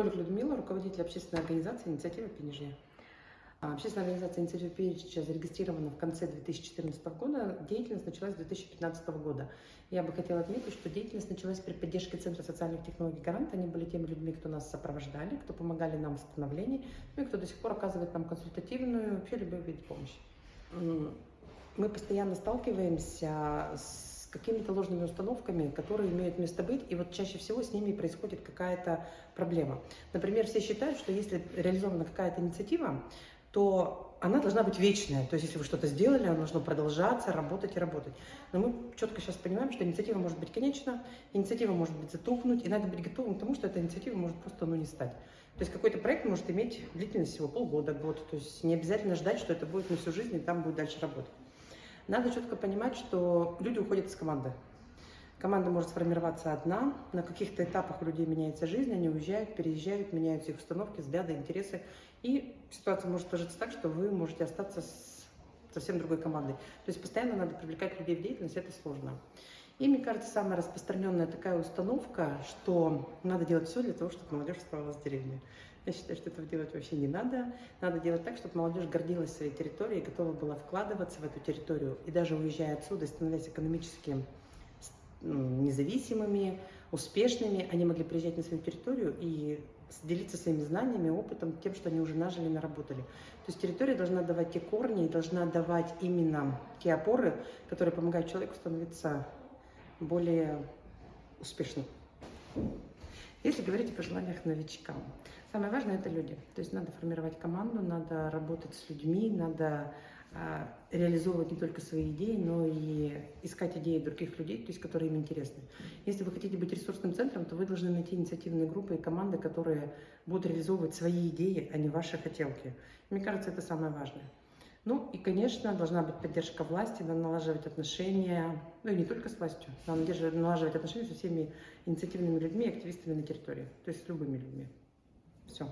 Колик Людмила, руководитель общественной организации «Инициатива Пенежья». А, Общественная организация «Инициатива Пенежья» зарегистрирована в конце 2014 года, деятельность началась с 2015 года. Я бы хотела отметить, что деятельность началась при поддержке Центра социальных технологий «Гарант». Они были теми людьми, кто нас сопровождали, кто помогали нам в становлении, ну и кто до сих пор оказывает нам консультативную, вообще любой вид помощи. Мы постоянно сталкиваемся с какими-то ложными установками, которые имеют место быть, и вот чаще всего с ними происходит какая-то проблема. Например, все считают, что если реализована какая-то инициатива, то она должна быть вечная. То есть, если вы что-то сделали, оно должно продолжаться, работать и работать. Но мы четко сейчас понимаем, что инициатива может быть конечна, инициатива может быть затухнуть, и надо быть готовым к тому, что эта инициатива может просто ну, не стать. То есть какой-то проект может иметь длительность всего полгода, год. То есть не обязательно ждать, что это будет на всю жизнь, и там будет дальше работать. Надо четко понимать, что люди уходят из команды. Команда может сформироваться одна, на каких-то этапах у людей меняется жизнь, они уезжают, переезжают, меняются их установки, взгляды, интересы. И ситуация может сложиться так, что вы можете остаться с совсем другой командой. То есть постоянно надо привлекать людей в деятельность, это сложно. И, мне кажется, самая распространенная такая установка, что надо делать все для того, чтобы молодежь оставалась в деревне. Я считаю, что этого делать вообще не надо. Надо делать так, чтобы молодежь гордилась своей территорией, готова была вкладываться в эту территорию. И даже уезжая отсюда, становясь экономически независимыми, успешными, они могли приезжать на свою территорию и делиться своими знаниями, опытом, тем, что они уже нажили, наработали. То есть территория должна давать те корни и должна давать именно те опоры, которые помогают человеку становиться более успешным. Если говорить о пожеланиях новичкам, самое важное это люди. То есть надо формировать команду, надо работать с людьми, надо а, реализовывать не только свои идеи, но и искать идеи других людей, то есть, которые им интересны. Если вы хотите быть ресурсным центром, то вы должны найти инициативные группы и команды, которые будут реализовывать свои идеи, а не ваши хотелки. Мне кажется, это самое важное. Ну и, конечно, должна быть поддержка власти, надо налаживать отношения, ну и не только с властью, надо налаживать отношения со всеми инициативными людьми активистами на территории, то есть с любыми людьми. Все.